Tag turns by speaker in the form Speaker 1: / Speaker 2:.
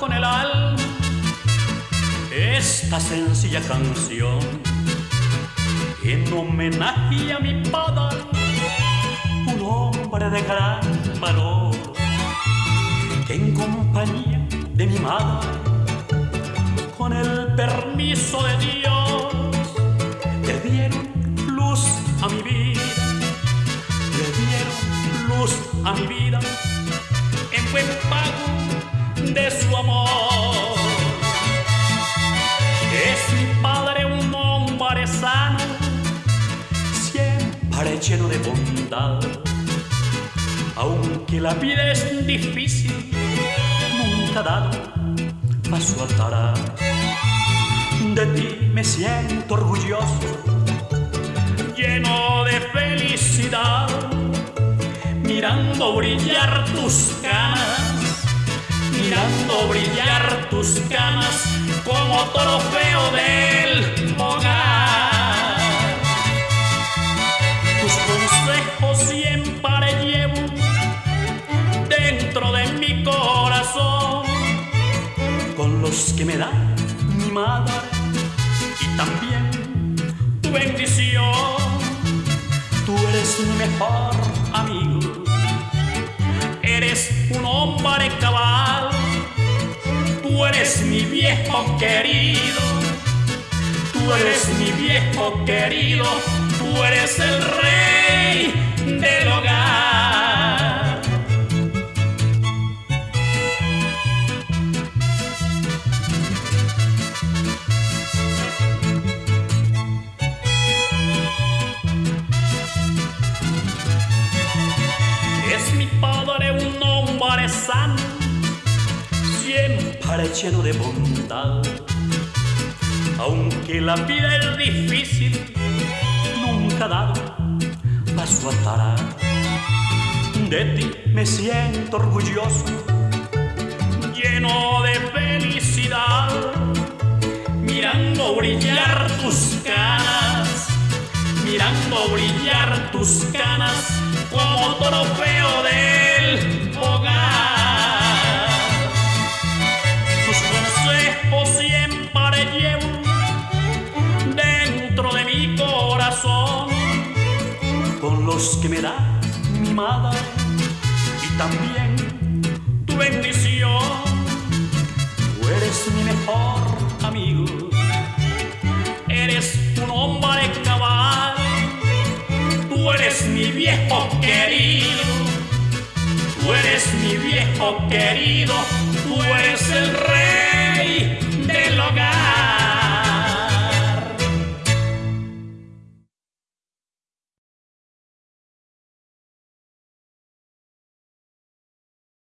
Speaker 1: con el alma esta sencilla canción en homenaje a mi padre, un hombre de gran valor, que en compañía de mi madre, con el permiso de Dios, le dieron luz a mi vida, le dieron luz a mi vida en buen pago de su amor. Es mi padre un hombre sano, siempre lleno de bondad. Aunque la vida es difícil, nunca ha dado paso atrás. De ti me siento orgulloso, lleno de felicidad, mirando brillar tus canas, mirando brillar tus canas como trofeo del hogar. Tus consejos siempre llevo dentro de mi corazón, con los que me da mi madre y también tu bendición. Eres mi viejo querido, tú eres mi viejo querido, tú eres el rey lleno de bondad. Aunque la vida es difícil, nunca dado paso atrás. De ti me siento orgulloso, lleno de felicidad, mirando brillar tus canas, mirando brillar tus canas como trofeo los que me da mi madre y también tu bendición. Tú eres mi mejor amigo, eres un hombre cabal, tú eres mi viejo querido. Tú eres mi viejo querido,